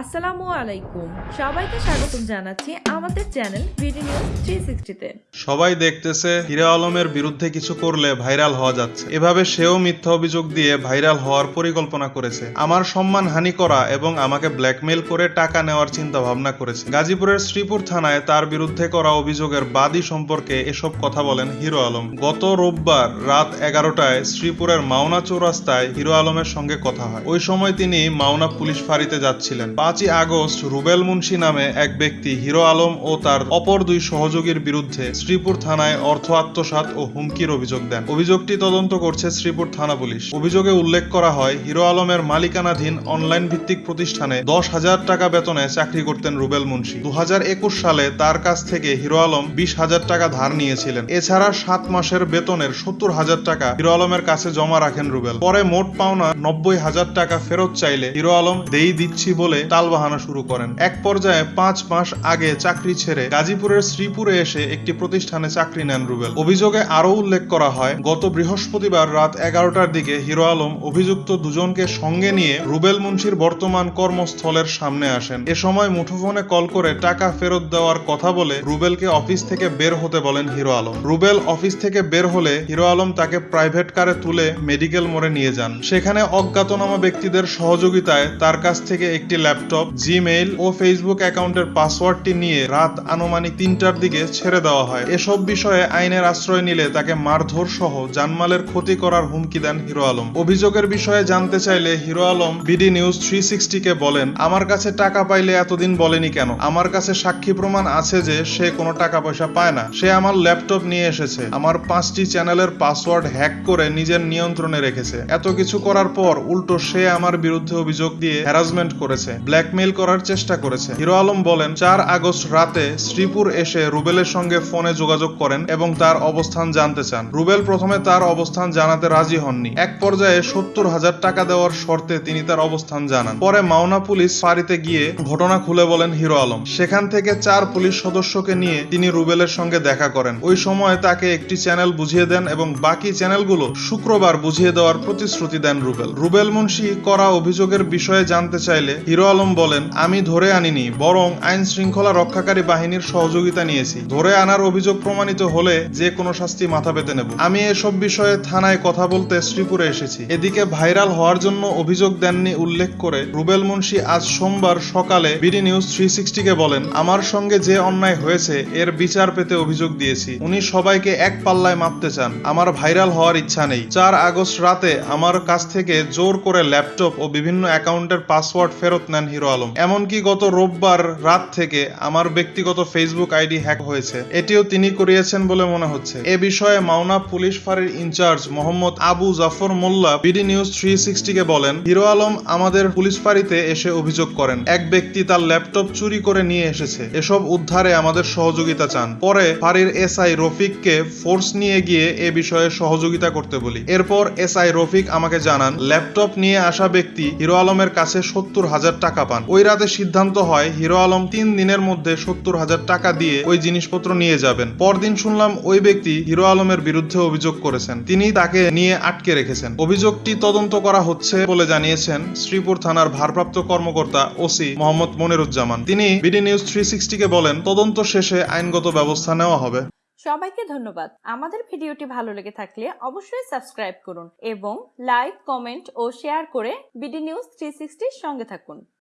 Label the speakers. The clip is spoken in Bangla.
Speaker 1: আসসালামু আলাইকুম। সবাইকে স্বাগতম জানাচ্ছি আমাদের চ্যানেল
Speaker 2: সবাই দেখতেছে, হিরো আলমের বিরুদ্ধে কিছু করলে ভাইরাল হওয়া যাচ্ছে। এভাবে সেও মিথ্যা অভিযোগ দিয়ে ভাইরাল হওয়ার পরিকল্পনা করেছে। আমার সম্মান হানি করা এবং আমাকে ব্ল্যাকমেইল করে টাকা নেওয়ার চিন্তা ভাবনা করেছে। গাজীপুরের শ্রীপুর থানায় তার বিরুদ্ধে করা অভিযোগের বাদী সম্পর্কে এসব কথা বলেন হিরো আলম। গত রোববার রাত এগারোটায় শ্রীপুরের মাওনা চৌরাস্তায় হিরো আলমের সঙ্গে কথা হয়। ওই সময় তিনি মাওনা পুলিশ ফাঁড়িতে যাচ্ছিলেন। পাঁচই আগস্ট রুবেল মুন্সি নামে এক ব্যক্তি হিরো আলম ও তার অপর দুই সহযোগীর বিরুদ্ধে শ্রীপুর থানায় অর্থ আত্মসাৎ ও হুমকির অভিযোগ দেন। অভিযোগটি তদন্ত করছে শ্রীপুর থানা পুলিশ। অভিযোগে উল্লেখ করা হয়, হিরো আলমের মালিকানাধীন অনলাইন ভিত্তিক প্রতিষ্ঠানে দশ হাজার টাকা বেতনে চাকরি করতেন রুবেল মুন্সি। দু হাজার একুশ সালে তার কাছ থেকে হিরো আলম বিশ হাজার টাকা ধার নিয়েছিলেন। এছাড়া সাত মাসের বেতনের সত্তর হাজার টাকা হিরো আলমের কাছে জমা রাখেন রুবেল। পরে মোট পাওনা নব্বই হাজার টাকা ফেরত চাইলে হিরো আলম দেই দিচ্ছি বলে টালবাহানা শুরু করেন। এক পর্যায়ে পাঁচ মাস আগে চাকরি ছেড়ে গাজীপুরের শ্রীপুরে এসে একটি প্রতিষ্ঠানে চাকরি নেন রুবেল। অভিযোগে আরও উল্লেখ করা হয়, গত বৃহস্পতিবার রাত এগারোটার দিকে হিরো আলম অভিযুক্ত দুজনকে সঙ্গে নিয়ে রুবেল মুন্সির বর্তমান কর্মস্থলের সামনে আসেন। এ সময় মুঠোফোনে কল করে টাকা ফেরত দেওয়ার কথা বলে রুবেলকে অফিস থেকে বের হতে বলেন হিরো আলম। রুবেল অফিস থেকে বের হলে হিরো আলম তাকে প্রাইভেট কারে তুলে মেডিকেল মোড়ে নিয়ে যান। সেখানে অজ্ঞাতনামা ব্যক্তিদের সহযোগিতায় তার কাছ থেকে একটি ল্যাপটপ জিমেইল ও ফেসবুক অ্যাকাউন্টের পাসওয়ার্ডটি নিয়ে রাত আনুমানিক তিনটার দিকে ছেড়ে দেওয়া হয়। এসব বিষয়ে আইনের আশ্রয় নিলে তাকে মারধর সহ জানমালের ক্ষতি করার হুমকি দেন হিরো আলম। অভিযোগের বিষয়ে জানতে চাইলে Hero Alam BD news three কে বলেন, আমার কাছে টাকা পাইলে এতদিন বলেনি কেন? আমার কাছে সাক্ষী প্রমাণ আছে যে সে কোনো টাকা পয়সা পায় না। সে আমার ল্যাপটপ নিয়ে এসেছে। আমার পাঁচটি চ্যানেলের পাসওয়ার্ড হ্যাক করে নিজের নিয়ন্ত্রণে রেখেছে। এত কিছু করার পর উল্টো সে আমার বিরুদ্ধে অভিযোগ দিয়ে হ্যারাসমেন্ট করেছে। ব্ল্যাকমেইল করার চেষ্টা করেছে। হিরো আলম বলেন, চার আগস্ট রাতে শ্রীপুর এসে রুবেলের সঙ্গে ফোনে যোগাযোগ করেন এবং তার অবস্থান জানতে চান। রুবেল প্রথমে তার অবস্থান জানাতে রাজি হননি। এক পর্যায়ে সত্তর হাজার টাকা দেওয়ার শর্তে তিনি তার অবস্থান জানান। পরে মাওনা পুলিশ ফাঁড়িতে গিয়ে ঘটনা খুলে বলেন হিরো আলম। সেখান থেকে চার পুলিশ সদস্যকে নিয়ে তিনি রুবেলের সঙ্গে দেখা করেন। ওই সময় তাকে একটি চ্যানেল বুঝিয়ে দেন এবং বাকি চ্যানেলগুলো শুক্রবার বুঝিয়ে দেওয়ার প্রতিশ্রুতি দেন রুবেল। রুবেল মুন্সি করা অভিযোগের বিষয়ে জানতে চাইলে হিরো আলম বলেন, আমি ধরে আনিনি, বরং আইন শৃঙ্খলা রক্ষাকারী বাহিনীর সহযোগিতা নিয়েছি। ধরে আনার অভিযোগ প্রমাণিত হলে যে কোনো শাস্তি মাথা পেতে নেব। আমি এসব বিষয়ে থানায় কথা বলতে শ্রীপুরে এসেছি। এদিকে ভাইরাল হওয়ার জন্য অভিযোগ দেননি উল্লেখ করে রুবেল মুন্সি আজ সোমবার সকালে বিডি নিউজ থ্রি সিক্সটিকে বলেন, আমার সঙ্গে যে অন্যায় হয়েছে, এর বিচার পেতে অভিযোগ দিয়েছি। উনি সবাইকে এক পাল্লায় মাপতে চান। আমার ভাইরাল হওয়ার ইচ্ছা নেই। চার আগস্ট রাতে আমার কাছ থেকে জোর করে ল্যাপটপ ও বিভিন্ন অ্যাকাউন্টের পাসওয়ার্ড ফেরত নেন হিরো আলম। এমনকি গত রোববার রাত থেকে আমার ব্যক্তিগত ফেসবুক আইডি হ্যাক হয়েছে। এটিও তিনি করিয়েছেন বলে মনে হচ্ছে। এ বিষয়ে মাওনা পুলিশ ফাঁড়ির in charge Mohammad Abu Jafar Molla BD news three কে বলেন, হিরো আলম আমাদের পুলিশ ফাঁড়িতে এসে অভিযোগ করেন। এক ব্যক্তি তার ল্যাপটপ চুরি করে নিয়ে এসেছে। এসব উদ্ধারে আমাদের সহযোগিতা চান। পরে ফাঁড়ির এসআই রফিককে ফোর্স নিয়ে গিয়ে এ বিষয়ে সহযোগিতা করতে বলি। এরপর এসআই রফিক আমাকে জানান, ল্যাপটপ নিয়ে আসা ব্যক্তি হিরো আলমের কাছে সত্তর হাজার টাকা পান। ওই রাতে সিদ্ধান্ত হয়, হিরো আলম তিন দিনের মধ্যে সত্তর হাজার টাকা দিয়ে ওই জিনিসপত্র নিয়ে যাবেন। পরদিন শুনলাম ওই ব্যক্তি হিরো আলমের বিরুদ্ধে অভিযোগ করেছেন। তিনি তাকে নিয়ে আটকে রেখেছেন। অভিযোগটি তদন্ত করা হচ্ছে বলে জানিয়েছেন শ্রীপুর থানার ভারপ্রাপ্ত কর্মকর্তা ওসি মোহাম্মদ মনিরুজ্জামান। তিনি বিডি নিউজ থ্রি কে বলেন, তদন্ত শেষে আইনগত ব্যবস্থা নেওয়া হবে।
Speaker 1: সবাইকে ধন্যবাদ। আমাদের ভিডিওটি ভালো লেগে থাকলে অবশ্যই সাবস্ক্রাইব করুন এবং লাইক, কমেন্ট ও শেয়ার করে বিডি নিউজ থ্রি সঙ্গে থাকুন।